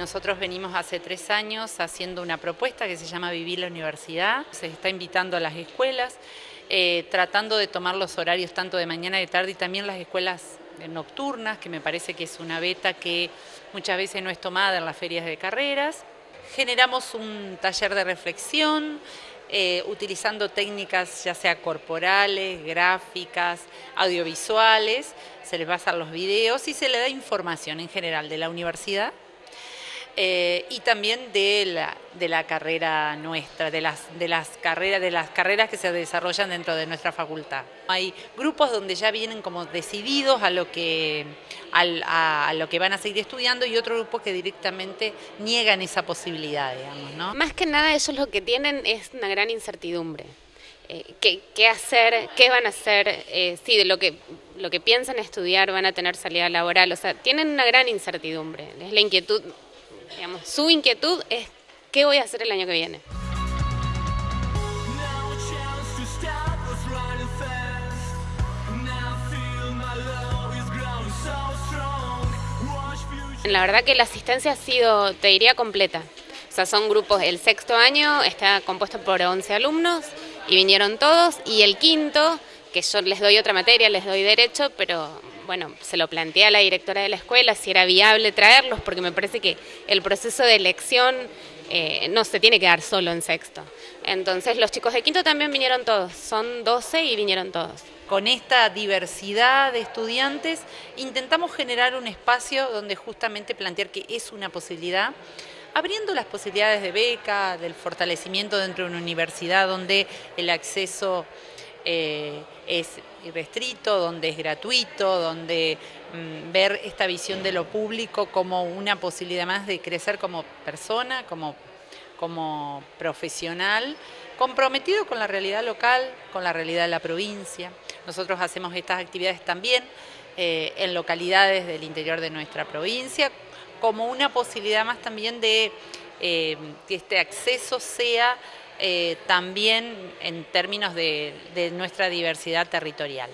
Nosotros venimos hace tres años haciendo una propuesta que se llama Vivir la Universidad. Se está invitando a las escuelas, eh, tratando de tomar los horarios tanto de mañana y de tarde y también las escuelas nocturnas, que me parece que es una beta que muchas veces no es tomada en las ferias de carreras. Generamos un taller de reflexión, eh, utilizando técnicas ya sea corporales, gráficas, audiovisuales, se les pasan los videos y se le da información en general de la universidad eh, y también de la, de la carrera nuestra, de las, de, las carreras, de las carreras que se desarrollan dentro de nuestra facultad. Hay grupos donde ya vienen como decididos a lo que, a, lo que van a seguir estudiando y otro grupo que directamente niegan esa posibilidad, digamos. ¿no? Más que nada ellos lo que tienen es una gran incertidumbre. Eh, ¿qué, hacer, qué van a hacer, eh, sí, de lo que, lo que piensan estudiar van a tener salida laboral, o sea, tienen una gran incertidumbre, es la inquietud Su inquietud es qué voy a hacer el año que viene. La verdad que la asistencia ha sido, te diría, completa. O sea, son grupos, el sexto año está compuesto por 11 alumnos y vinieron todos, y el quinto, que yo les doy otra materia, les doy derecho, pero bueno, se lo planteé a la directora de la escuela si era viable traerlos, porque me parece que el proceso de elección eh, no se tiene que dar solo en sexto. Entonces los chicos de quinto también vinieron todos, son 12 y vinieron todos. Con esta diversidad de estudiantes intentamos generar un espacio donde justamente plantear que es una posibilidad abriendo las posibilidades de beca, del fortalecimiento dentro de una universidad donde el acceso eh, es restrito, donde es gratuito, donde mm, ver esta visión de lo público como una posibilidad más de crecer como persona, como, como profesional, comprometido con la realidad local, con la realidad de la provincia. Nosotros hacemos estas actividades también eh, en localidades del interior de nuestra provincia, como una posibilidad más también de eh, que este acceso sea eh, también en términos de nuestra diversidad territorial.